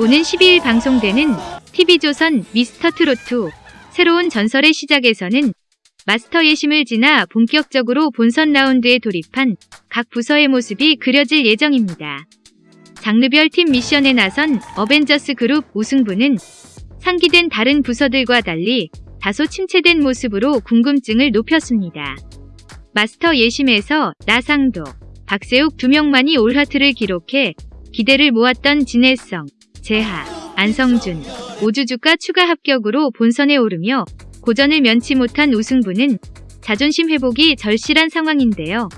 오는 12일 방송되는 TV조선 미스터 트로트 새로운 전설의 시작에서는 마스터 예심을 지나 본격적으로 본선 라운드에 돌입한 각 부서의 모습이 그려질 예정입니다. 장르별 팀 미션에 나선 어벤져스 그룹 우승부는 상기된 다른 부서들과 달리 다소 침체된 모습으로 궁금증을 높였습니다. 마스터 예심에서 나상도, 박세욱 두 명만이 올하트를 기록해 기대를 모았던 진해성, 재하, 안성준, 오주주가 추가 합격으로 본선에 오르며 고전을 면치 못한 우승부는 자존심 회복이 절실한 상황인데요.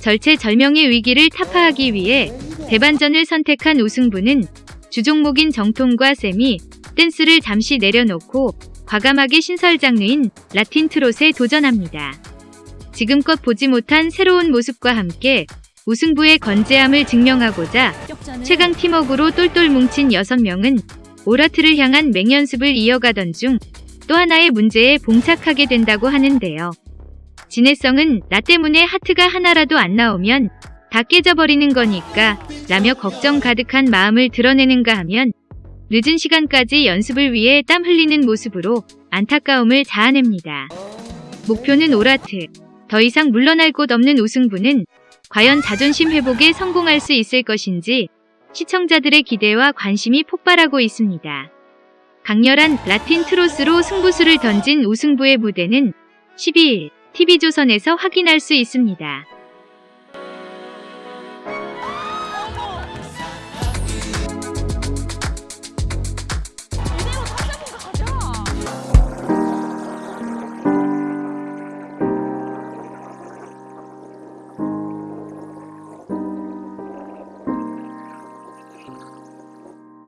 절체절명의 위기를 타파하기 위해 대반전을 선택한 우승부는 주종목인 정통과 쌤이 댄스를 잠시 내려놓고 과감하게 신설 장르인 라틴 트롯에 도전합니다. 지금껏 보지 못한 새로운 모습과 함께 우승부의 건재함을 증명하고자 최강 팀워크로 똘똘 뭉친 6명은 오라트를 향한 맹연습을 이어가던 중 또 하나의 문제에 봉착하게 된다고 하는데요. 진해성은 나 때문에 하트가 하나라도 안 나오면 다 깨져버리는 거니까 라며 걱정 가득한 마음을 드러내는가 하면 늦은 시간까지 연습을 위해 땀 흘리는 모습으로 안타까움을 자아냅니다. 목표는 오라트. 더 이상 물러날 곳 없는 우승부는 과연 자존심 회복에 성공할 수 있을 것인지 시청자들의 기대와 관심이 폭발하고 있습니다. 강렬한 라틴 트로스로 승부수를 던진 우승부의 무대는 12일 TV조선에서 확인할 수 있습니다.